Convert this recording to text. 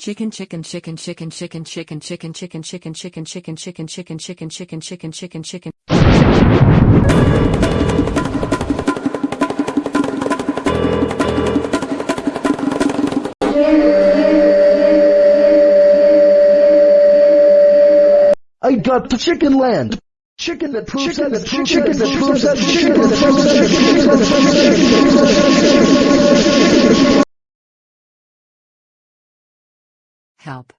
Chicken chicken chicken chicken chicken chicken chicken chicken chicken chicken chicken chicken chicken chicken chicken chicken chicken chicken I got the chicken land. Chicken that proves chicken that proves chicken that proves that chicken that proves that Help.